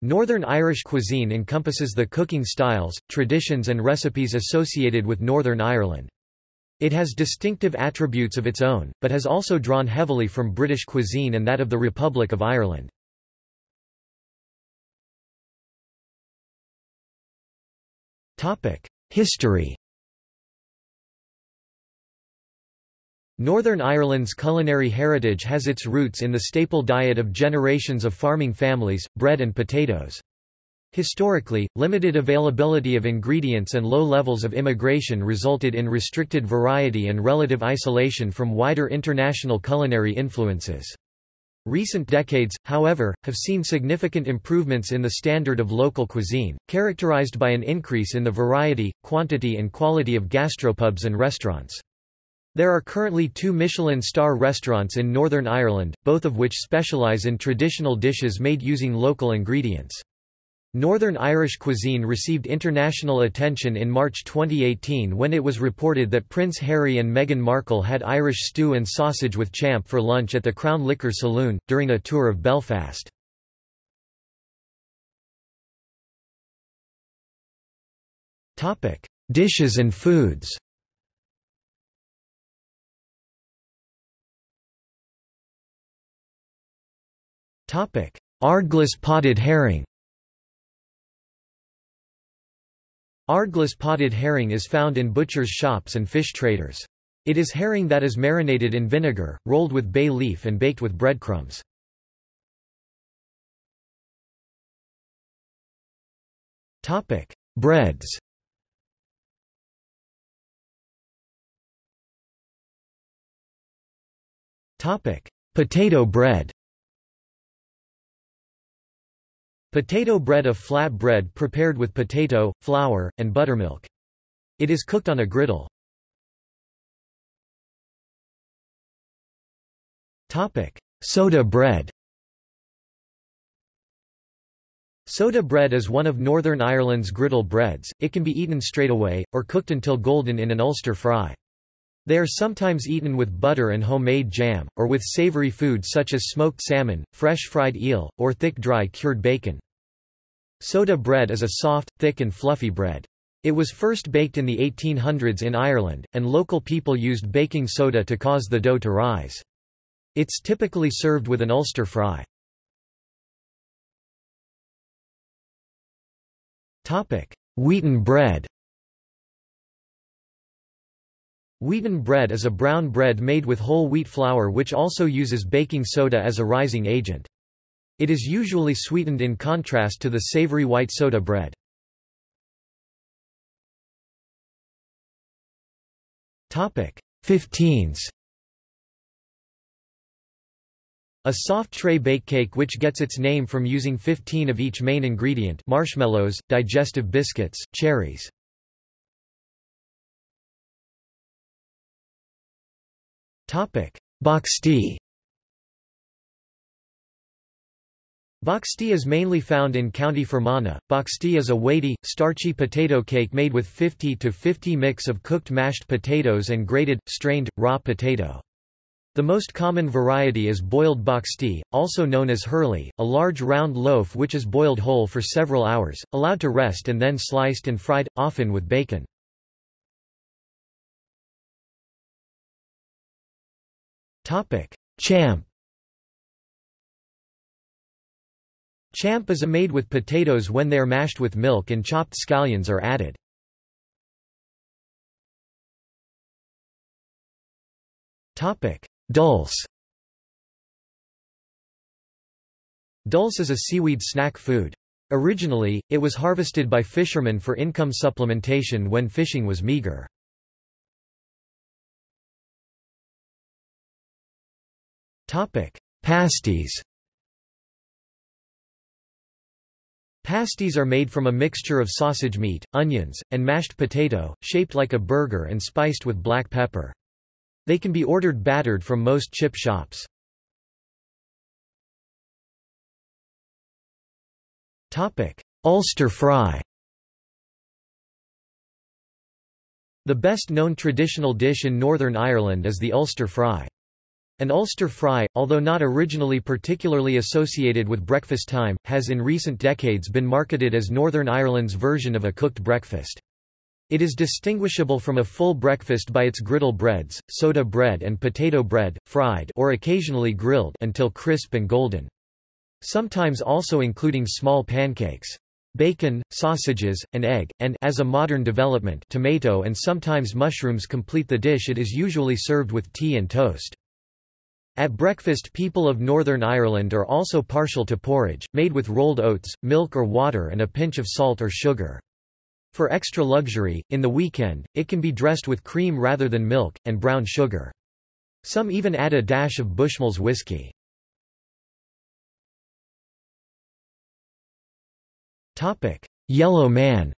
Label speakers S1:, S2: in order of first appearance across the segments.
S1: Northern Irish cuisine encompasses the cooking styles, traditions and recipes associated with Northern Ireland. It has distinctive attributes of its own, but has also drawn heavily from British cuisine and that of the Republic of Ireland. History Northern Ireland's culinary heritage has its roots in the staple diet of generations of farming families, bread and potatoes. Historically, limited availability of ingredients and low levels of immigration resulted in restricted variety and relative isolation from wider international culinary influences. Recent decades, however, have seen significant improvements in the standard of local cuisine, characterized by an increase in the variety, quantity and quality of gastropubs and restaurants. There are currently two Michelin star restaurants in Northern Ireland, both of which specialise in traditional dishes made using local ingredients. Northern Irish cuisine received international attention in March 2018 when it was reported that Prince Harry and Meghan Markle had Irish stew and sausage with champ for lunch at the Crown Liquor Saloon, during a tour of Belfast. Dishes and foods Ardglass potted herring. Ardglass potted herring is found in butchers' shops and fish traders. It is herring that is marinated in vinegar, rolled with bay leaf and baked with breadcrumbs. Breads. Potato bread Potato bread a flat bread prepared with potato, flour, and buttermilk. It is cooked on a griddle. Soda bread Soda bread is one of Northern Ireland's griddle breads, it can be eaten straight away, or cooked until golden in an Ulster fry. They are sometimes eaten with butter and homemade jam, or with savory food such as smoked salmon, fresh fried eel, or thick dry cured bacon. Soda bread is a soft, thick and fluffy bread. It was first baked in the 1800s in Ireland, and local people used baking soda to cause the dough to rise. It's typically served with an Ulster fry. Wheaten bread Wheaten bread is a brown bread made with whole wheat flour which also uses baking soda as a rising agent. It is usually sweetened in contrast to the savory white soda bread. Topic 15s A soft tray bake cake which gets its name from using 15 of each main ingredient marshmallows, digestive biscuits, cherries. Topic Boxty Boxty is mainly found in County Fermanagh. Boxty is a weighty, starchy potato cake made with 50 to 50 mix of cooked mashed potatoes and grated, strained, raw potato. The most common variety is boiled boxty, also known as hurley, a large round loaf which is boiled whole for several hours, allowed to rest and then sliced and fried, often with bacon. Champ Champ is made with potatoes when they are mashed with milk and chopped scallions are added. Dulse Dulse is a seaweed snack food. Originally, it was harvested by fishermen for income supplementation when fishing was meager. Pasties Pasties are made from a mixture of sausage meat, onions, and mashed potato, shaped like a burger and spiced with black pepper. They can be ordered battered from most chip shops. Ulster fry The best known traditional dish in Northern Ireland is the Ulster fry. An Ulster fry, although not originally particularly associated with breakfast time, has in recent decades been marketed as Northern Ireland's version of a cooked breakfast. It is distinguishable from a full breakfast by its griddle breads, soda bread and potato bread, fried or occasionally grilled until crisp and golden. Sometimes also including small pancakes. Bacon, sausages, an egg, and as a modern development, tomato and sometimes mushrooms complete the dish it is usually served with tea and toast. At breakfast people of Northern Ireland are also partial to porridge, made with rolled oats, milk or water and a pinch of salt or sugar. For extra luxury, in the weekend, it can be dressed with cream rather than milk, and brown sugar. Some even add a dash of Bushmills whiskey. Yellow man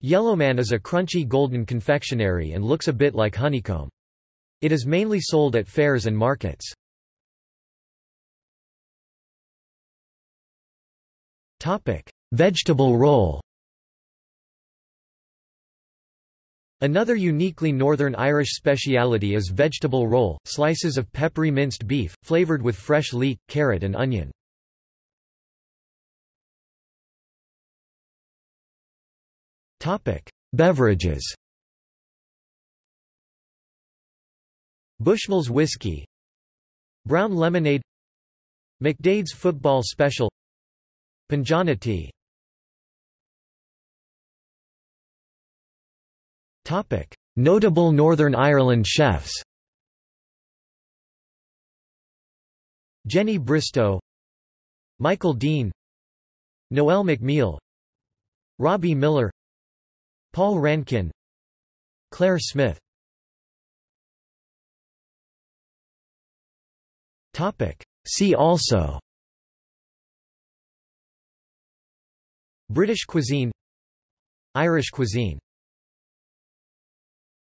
S1: Yellowman is a crunchy golden confectionery and looks a bit like honeycomb. It is mainly sold at fairs and markets. Vegetable roll Another uniquely Northern Irish speciality is vegetable roll, slices of peppery minced beef, flavoured with fresh leek, carrot and onion. Beverages Bushmills whiskey Brown lemonade McDaid's football special Punjana tea. Notable Northern Ireland chefs. Jenny Bristow Michael Deane Noel McMeel Robbie Millar Paul Rankin Clare Smyth See also British cuisine Irish cuisine